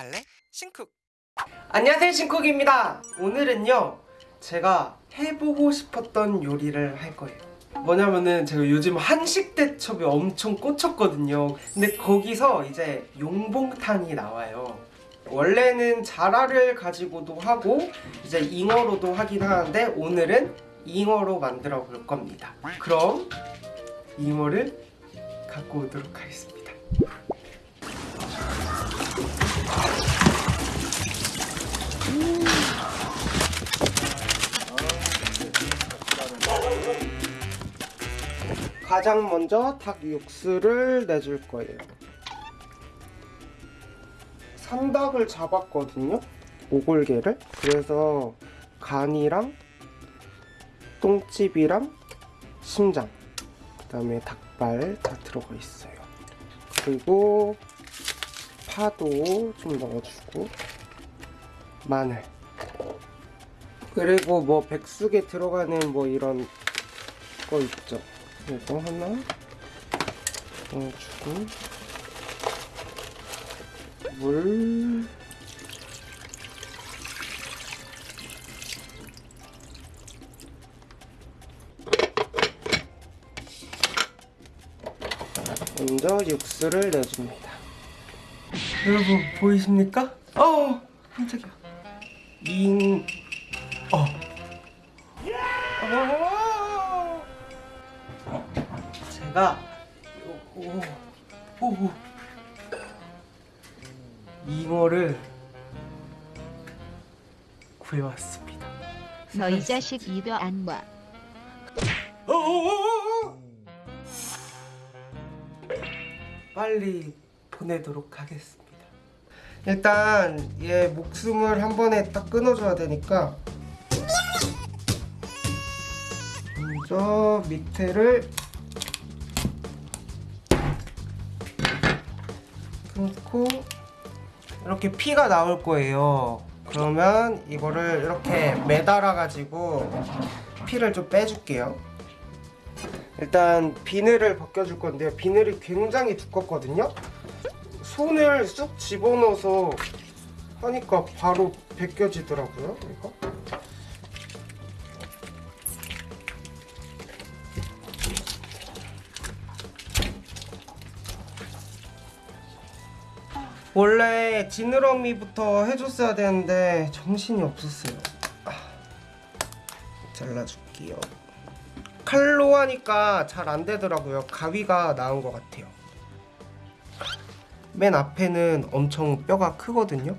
갈래? 신쿡. 안녕하세요 신쿡입니다. 오늘은요 제가 해보고 싶었던 요리를 할 거예요. 뭐냐면은 제가 요즘 한식 대첩에 엄청 꽂혔거든요. 근데 거기서 이제 용봉탄이 나와요. 원래는 자라를 가지고도 하고 이제 잉어로도 하긴 하는데 오늘은 잉어로 만들어 볼 겁니다. 그럼 잉어를 갖고 오도록 하겠습니다 가장 먼저 닭 육수를 내줄 거예요. 산닭을 잡았거든요. 오골개를. 그래서 간이랑 똥집이랑 심장, 그 다음에 닭발 다 들어가 있어요. 그리고 파도 좀 넣어주고 마늘. 그리고 뭐 백숙에 들어가는 뭐 이런 거 있죠. 이거 하나 넣어주고 물 먼저 육수를 내줍니다 여러분 보이십니까? 어 깜짝이야 잉 어. 어. 제가 오, 오, 오, 잉어를 구해왔습니다. 너 이 자식 입에 안 와. 어, 어, 어, 어. 빨리 보내도록 하겠습니다. 일단 얘 목숨을 한 번에 딱 끊어줘야 되니까 먼저 밑에를 끊고 이렇게 피가 나올 거예요. 그러면 이거를 이렇게 매달아 가지고 피를 좀 빼줄게요. 일단 비늘을 벗겨줄 건데요. 비늘이 굉장히 두껍거든요. 손을 쑥 집어넣어서 하니까 바로 벗겨지더라고요. 이거. 원래 지느러미부터 해줬어야 되는데 정신이 없었어요. 아, 잘라줄게요. 칼로 하니까 잘 안 되더라고요. 가위가 나은 것 같아요. 맨 앞에는 엄청 뼈가 크거든요.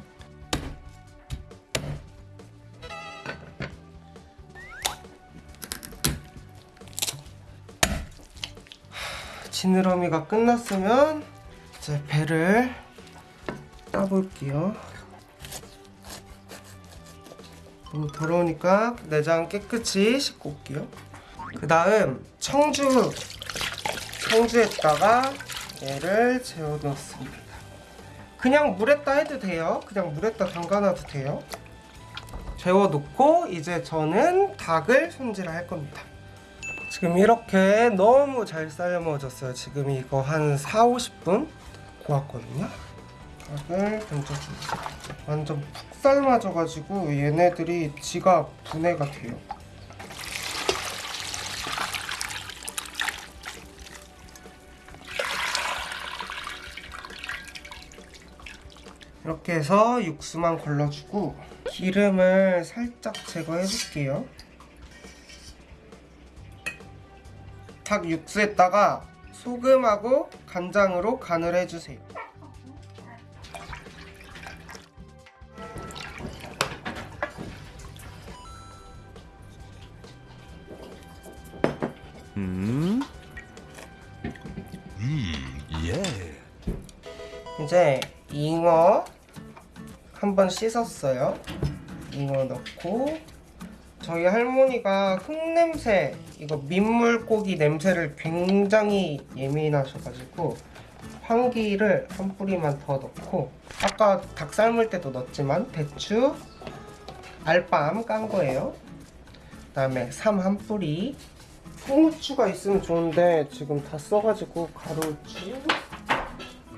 지느러미가 끝났으면 이제 배를 따볼게요. 너무 더러우니까 내장 깨끗이 씻고 올게요. 그 다음 청주 청주에다가 얘를 재워 넣습니다. 그냥 물에다 해도 돼요. 그냥 물에다 담가놔도 돼요. 재워 놓고 이제 저는 닭을 손질할 겁니다. 지금 이렇게 너무 잘 삶아졌어요. 지금 이거 한 4, 50분 구웠거든요. 닭을 던져줍니다. 완전 푹 삶아져가지고 얘네들이 지가 분해가 돼요. 이렇게 해서 육수만 걸러주고 기름을 살짝 제거해 줄게요. 닭 육수에다가 소금하고 간장으로 간을 해주세요. 음? 예 이제 잉어 한번 씻었어요. 잉어 넣고 저희 할머니가 흙냄새 이거 민물고기 냄새를 굉장히 예민하셔가지고 황기를 한 뿌리만 더 넣고 아까 닭 삶을 때도 넣었지만 배추 알밤 깐 거예요. 그 다음에 삼 한 뿌리 통후추가 있으면 좋은데 지금 다 써가지고 가루추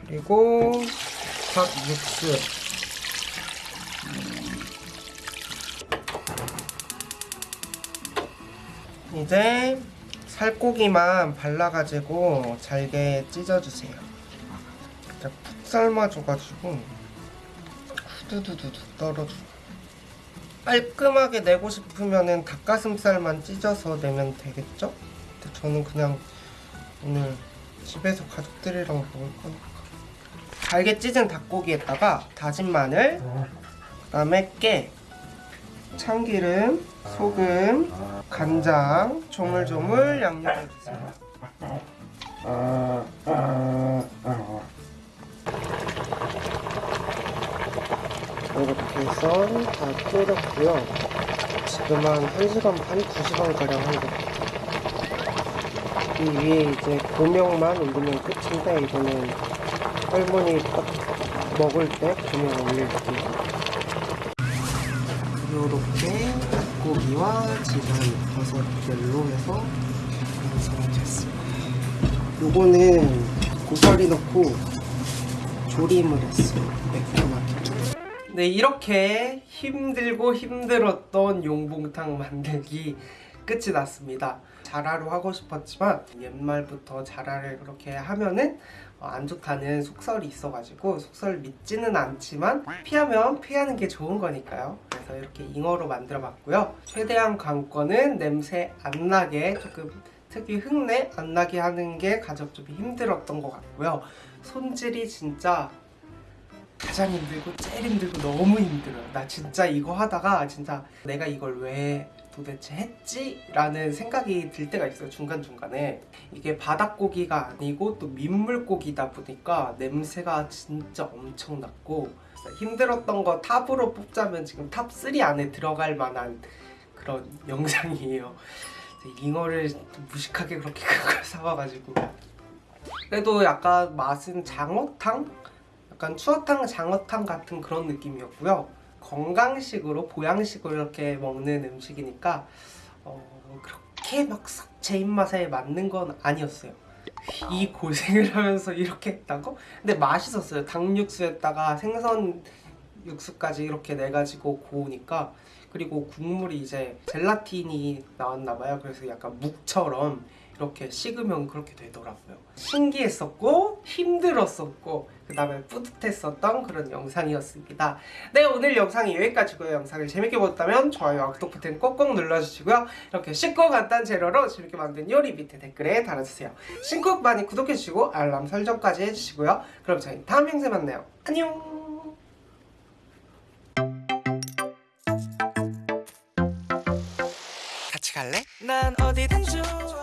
그리고 닭 육수 이제 살코기만 발라가지고 잘게 찢어주세요. 푹 삶아줘가지고 후두두두두 떨어져. 깔끔하게 내고 싶으면은 닭가슴살만 찢어서 내면 되겠죠? 근데 저는 그냥 오늘 집에서 가족들이랑 먹을 거니까. 잘게 찢은 닭고기에다가 다진 마늘, 그 다음에 깨, 참기름, 소금, 간장, 조물조물 양념해주세요. 이렇게 해서 다 끓였고요. 지금 한 1시간 반, 2시간가량 한 것. 이 위에 이제 고명만 올리면 끝인데 이거는 할머니 딱 먹을 때 고명 올릴게요. 요렇게 닭고기와 지금 버섯들로 해서 완성이 됐습니다. 요거는 고사리 넣고 조림을 했어요. 매콤하게. 네, 이렇게 힘들고 힘들었던 용봉탕 만들기 끝이 났습니다. 자라로 하고 싶었지만 옛말부터 자라를 그렇게 하면은 어, 안 좋다는 속설이 있어가지고 속설 믿지는 않지만 피하면 피하는 게 좋은 거니까요. 그래서 이렇게 잉어로 만들어 봤고요. 최대한 관건은 냄새 안 나게 조금 특히 흙내 안 나게 하는 게 가장 좀 힘들었던 것 같고요. 손질이 진짜 가장 힘들고 제일 힘들고 너무 힘들어요. 나 진짜 이거 하다가 진짜 내가 이걸 왜 도대체 했지? 라는 생각이 들 때가 있어요. 중간중간에. 이게 바닷고기가 아니고 또 민물고기다 보니까 냄새가 진짜 엄청 났고 힘들었던 거 탑으로 뽑자면 지금 top 3 안에 들어갈 만한 그런 영상이에요. 잉어를 좀 무식하게 그렇게 큰걸 사와가지고 그래도 약간 맛은 장어탕? 약간 추어탕, 장어탕 같은 그런 느낌이었고요. 건강식으로 보양식으로 이렇게 먹는 음식이니까 어, 그렇게 막썩제 입맛에 맞는 건 아니었어요. 이 고생을 하면서 이렇게 했다고? 근데 맛있었어요. 닭육수에다가 생선 육수까지 이렇게 내가지고 고우니까 그리고 국물이 이제 젤라틴이 나왔나 봐요. 그래서 약간 묵처럼 이렇게 식으면 그렇게 되더라고요. 신기했었고 힘들었었고 그 다음에 뿌듯했었던 그런 영상이었습니다. 네 오늘 영상이 여기까지고요. 영상을 재밌게 보셨다면 좋아요와 구독 버튼 꼭꼭 눌러주시고요. 이렇게 쉽고 간단 재료로 재밌게 만든 요리 밑에 댓글에 달아주세요. 신곡 많이 구독해주시고 알람 설정까지 해주시고요. 그럼 저희 다음 영상에 만나요. 안녕 같이 갈래? 난 어디든 좋아